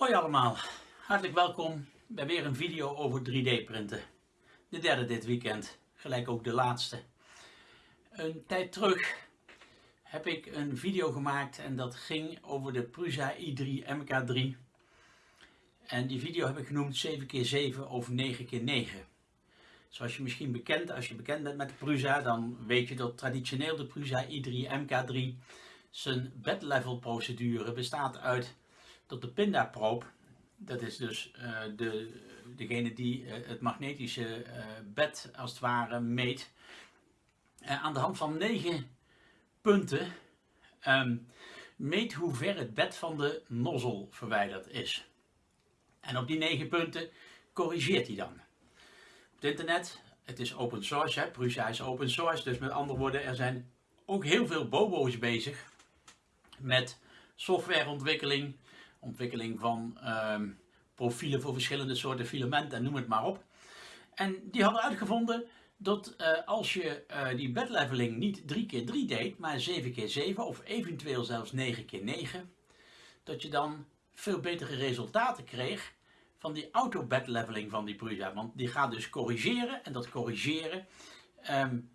Hoi allemaal, hartelijk welkom bij weer een video over 3D printen. De derde dit weekend, gelijk ook de laatste. Een tijd terug heb ik een video gemaakt en dat ging over de Prusa i3 MK3. En die video heb ik genoemd 7x7 of 9x9. Zoals je misschien bekend, als je bekend bent met de Prusa, dan weet je dat traditioneel de Prusa i3 MK3 zijn bedlevel procedure bestaat uit dat de pindaproop, dat is dus uh, de, degene die uh, het magnetische uh, bed als het ware meet, aan de hand van negen punten um, meet hoe ver het bed van de nozzel verwijderd is. En op die negen punten corrigeert hij dan. Op het internet, het is open source, hè, Prusa is open source, dus met andere woorden, er zijn ook heel veel bobo's bezig met softwareontwikkeling, ontwikkeling van um, profielen voor verschillende soorten filamenten en noem het maar op. En die hadden uitgevonden dat uh, als je uh, die bedleveling niet 3x3 deed, maar 7x7 of eventueel zelfs 9x9, dat je dan veel betere resultaten kreeg van die auto-bedleveling van die Prusa. Want die gaat dus corrigeren en dat corrigeren um,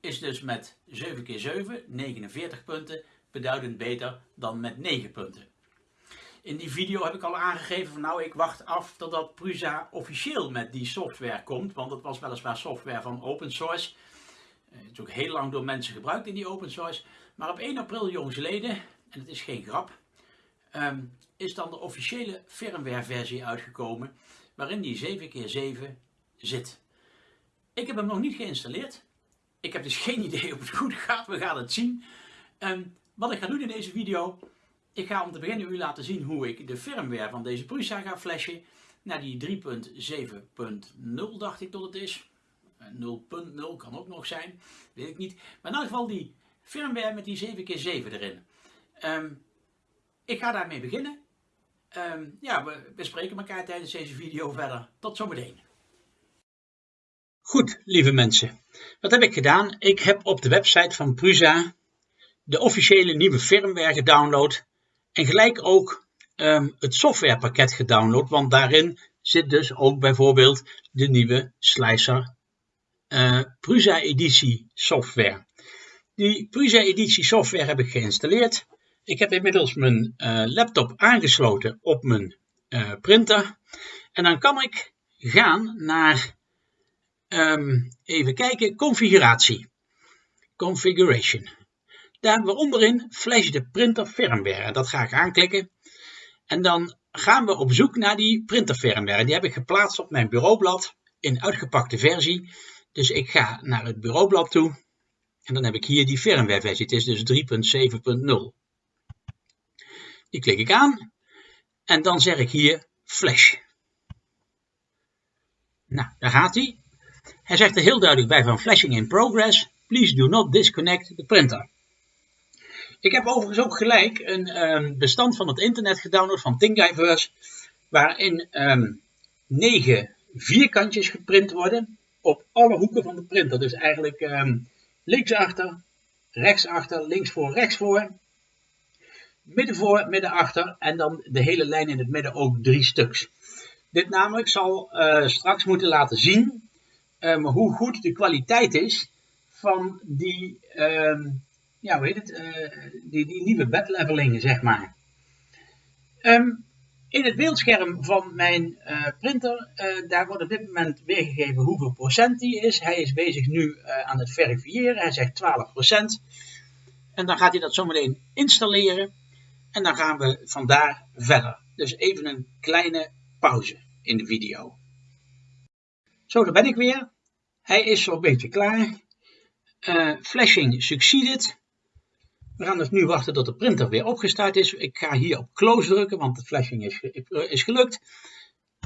is dus met 7x7, 49 punten, beduidend beter dan met 9 punten. In die video heb ik al aangegeven van nou ik wacht af totdat Prusa officieel met die software komt. Want dat was weliswaar software van open source. Eh, het is ook heel lang door mensen gebruikt in die open source. Maar op 1 april jongsleden, en het is geen grap, um, is dan de officiële firmware versie uitgekomen. Waarin die 7x7 zit. Ik heb hem nog niet geïnstalleerd. Ik heb dus geen idee of het goed gaat. We gaan het zien. Um, wat ik ga doen in deze video, ik ga om te beginnen u laten zien hoe ik de firmware van deze Prusa ga flashen naar die 3.7.0 dacht ik dat het is. 0.0 kan ook nog zijn, weet ik niet. Maar in ieder geval die firmware met die 7x7 erin. Um, ik ga daarmee beginnen. Um, ja, we bespreken elkaar tijdens deze video verder. Tot zometeen. Goed, lieve mensen. Wat heb ik gedaan? Ik heb op de website van Prusa de officiële nieuwe firmware gedownload en gelijk ook um, het softwarepakket gedownload, want daarin zit dus ook bijvoorbeeld de nieuwe Slicer uh, Prusa Editie software. Die Prusa Editie software heb ik geïnstalleerd. Ik heb inmiddels mijn uh, laptop aangesloten op mijn uh, printer. En dan kan ik gaan naar, um, even kijken, configuratie. Configuration. Daar onderin Flash de printer firmware. Dat ga ik aanklikken. En dan gaan we op zoek naar die printer firmware. Die heb ik geplaatst op mijn bureaublad in uitgepakte versie. Dus ik ga naar het bureaublad toe. En dan heb ik hier die firmware versie. Het is dus 3.7.0. Die klik ik aan. En dan zeg ik hier Flash. Nou, daar gaat hij. Hij zegt er heel duidelijk bij van flashing in progress. Please do not disconnect the printer. Ik heb overigens ook gelijk een um, bestand van het internet gedownload van Thingiverse, waarin um, negen vierkantjes geprint worden op alle hoeken van de printer. Dus eigenlijk um, linksachter, rechtsachter, links voor, rechts voor, midden voor, midden achter en dan de hele lijn in het midden ook drie stuks. Dit namelijk zal uh, straks moeten laten zien hoe goed de kwaliteit is van die ja, hoe heet het, uh, die, die nieuwe bedleveling, zeg maar. Um, in het beeldscherm van mijn uh, printer, uh, daar wordt op dit moment weergegeven hoeveel procent die is. Hij is bezig nu aan het verifiëren, hij zegt 12 procent. En dan gaat hij dat zometeen installeren. En dan gaan we vandaar verder. Dus even een kleine pauze in de video. Zo, daar ben ik weer. Hij is zo'n beetje klaar. flashing succeeded. We gaan dus nu wachten tot de printer weer opgestart is. Ik ga hier op close drukken, want de flashing is, is gelukt.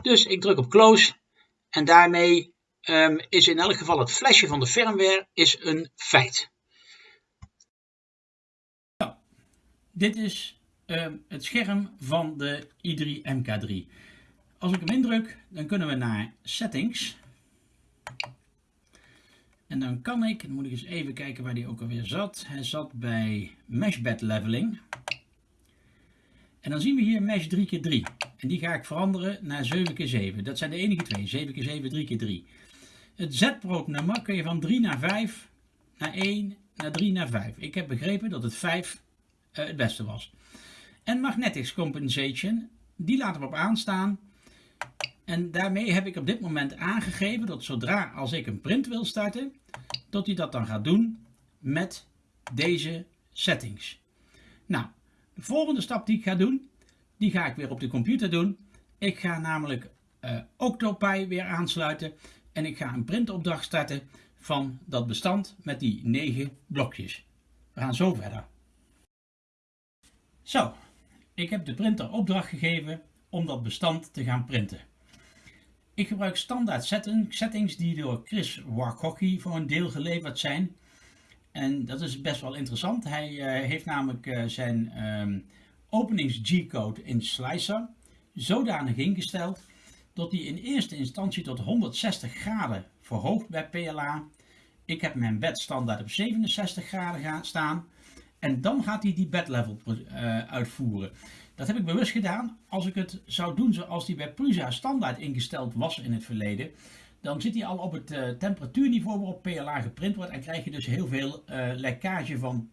Dus ik druk op close. En daarmee um, is in elk geval het flesje van de firmware is een feit. Nou, dit is um, het scherm van de i3 MK3. Als ik hem indruk, dan kunnen we naar Settings. En dan kan ik, dan moet ik eens even kijken waar die ook alweer zat. Hij zat bij Mesh Bed Leveling. En dan zien we hier Mesh 3x3. En die ga ik veranderen naar 7 keer 7 Dat zijn de enige twee. 7 keer 7 3 keer 3 Het Z-probe-nummer kun je van 3 naar 5, naar 1, naar 3, naar 5. Ik heb begrepen dat het 5 uh, het beste was. En Magnetics Compensation, die laten we op aanstaan. En daarmee heb ik op dit moment aangegeven dat zodra als ik een print wil starten, dat hij dat dan gaat doen met deze settings. Nou, de volgende stap die ik ga doen, die ga ik weer op de computer doen. Ik ga namelijk uh, Octopi weer aansluiten en ik ga een printopdracht starten van dat bestand met die 9 blokjes. We gaan zo verder. Zo, ik heb de printer opdracht gegeven om dat bestand te gaan printen. Ik gebruik standaard settings die door Chris Warkocki voor een deel geleverd zijn. En dat is best wel interessant. Hij uh, heeft namelijk uh, zijn um, openings G-code in Slicer zodanig ingesteld dat hij in eerste instantie tot 160 graden verhoogt bij PLA. Ik heb mijn bed standaard op 67 graden staan. En dan gaat hij die bed level uh, uitvoeren. Dat heb ik bewust gedaan. Als ik het zou doen zoals die bij Prusa standaard ingesteld was in het verleden, dan zit hij al op het uh, temperatuurniveau waarop PLA geprint wordt en krijg je dus heel veel uh, lekkage van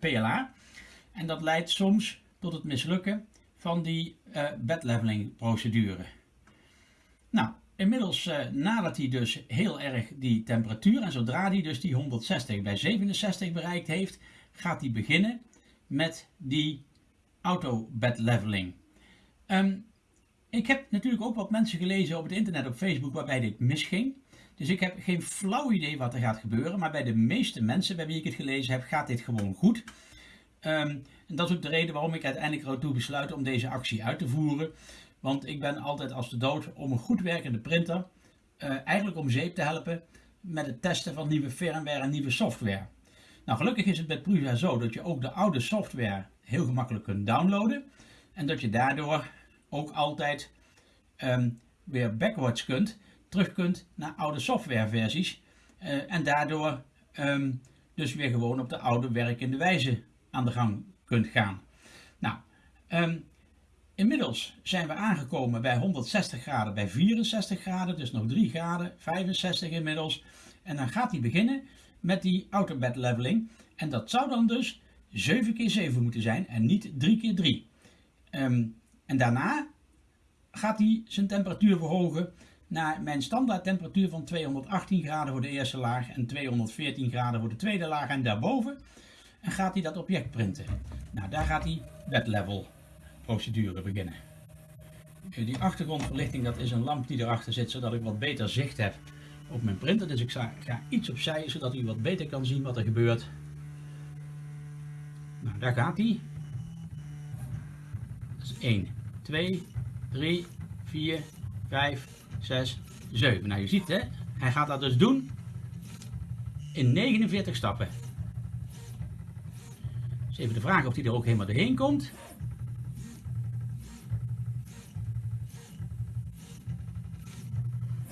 PLA. En dat leidt soms tot het mislukken van die bedleveling procedure. Nou, inmiddels nadert hij dus heel erg die temperatuur en zodra hij dus die 160 bij 67 bereikt heeft, gaat hij beginnen met die auto bed leveling. Um, ik heb natuurlijk ook wat mensen gelezen op het internet, op Facebook, waarbij dit misging. Dus ik heb geen flauw idee wat er gaat gebeuren. Maar bij de meeste mensen bij wie ik het gelezen heb, gaat dit gewoon goed. Um, en dat is ook de reden waarom ik uiteindelijk ertoe besluit om deze actie uit te voeren. Want ik ben altijd als de dood om een goed werkende printer uh, eigenlijk om zeep te helpen met het testen van nieuwe firmware en nieuwe software. Nou, gelukkig is het met Prusa zo dat je ook de oude software heel gemakkelijk kunt downloaden. En dat je daardoor ook altijd um, weer backwards kunt, terug kunt naar oude softwareversies. Uh, en daardoor um, dus weer gewoon op de oude werkende wijze aan de gang kunt gaan. Nou, um, inmiddels zijn we aangekomen bij 160 graden, bij 64 graden, dus nog 3 graden, 65 inmiddels. En dan gaat hij beginnen met die autobed leveling. En dat zou dan dus 7 keer 7 moeten zijn en niet 3 keer 3. Um, en daarna gaat hij zijn temperatuur verhogen naar mijn standaard temperatuur van 218 graden voor de eerste laag en 214 graden voor de tweede laag en daarboven. En gaat hij dat object printen. Nou, daar gaat hij bed level procedure beginnen. Eh, die achtergrondverlichting, dat is een lamp die erachter zit, zodat ik wat beter zicht heb op mijn printer. Dus ik ga iets opzij, zodat u wat beter kan zien wat er gebeurt. Nou, daar gaat hij. Is 1, 2, 3, 4, 5, 6, 7. Nou, je ziet hè, hij gaat dat dus doen in 49 stappen. Dus even de vraag of hij er ook helemaal doorheen komt.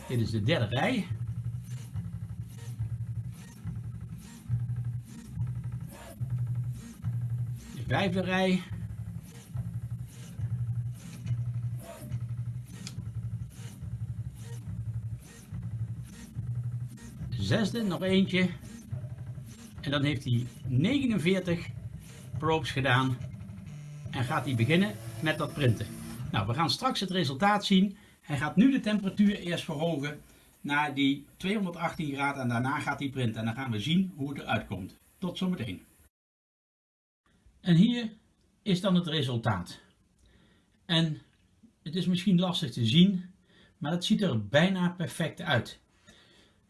Dit is de derde rij. Vijfde rij. zesde, nog eentje. En dan heeft hij 49 probes gedaan. En gaat hij beginnen met dat printen. Nou, we gaan straks het resultaat zien. Hij gaat nu de temperatuur eerst verhogen naar die 218 graden en daarna gaat hij printen. En dan gaan we zien hoe het eruit komt. Tot zometeen. En hier is dan het resultaat. En het is misschien lastig te zien, maar het ziet er bijna perfect uit.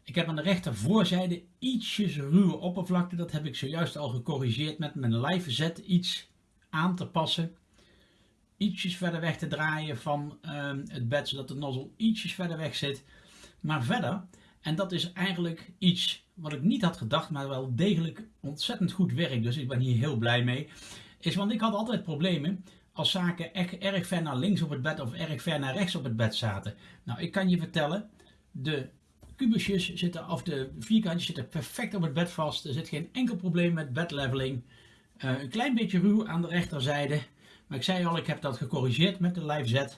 Ik heb aan de rechtervoorzijde ietsjes ruwe oppervlakte. Dat heb ik zojuist al gecorrigeerd met mijn live zet iets aan te passen. Ietsjes verder weg te draaien van uh, het bed, zodat de nozzle ietsjes verder weg zit. Maar verder, en dat is eigenlijk iets wat ik niet had gedacht, maar wel degelijk ontzettend goed werkt. Dus ik ben hier heel blij mee. Is want ik had altijd problemen als zaken echt erg ver naar links op het bed of erg ver naar rechts op het bed zaten. Nou, ik kan je vertellen, de kubusjes zitten, of de vierkantjes zitten perfect op het bed vast. Er zit geen enkel probleem met bedleveling. Uh, een klein beetje ruw aan de rechterzijde. Maar ik zei al, ik heb dat gecorrigeerd met de live Z.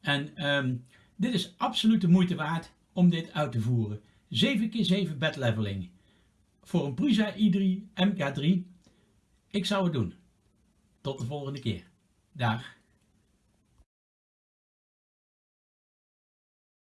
En ehm, dit is absoluut de moeite waard om dit uit te voeren. 7x7 bed leveling. Voor een Prusa i3 MK3. Ik zou het doen. Tot de volgende keer. Dag.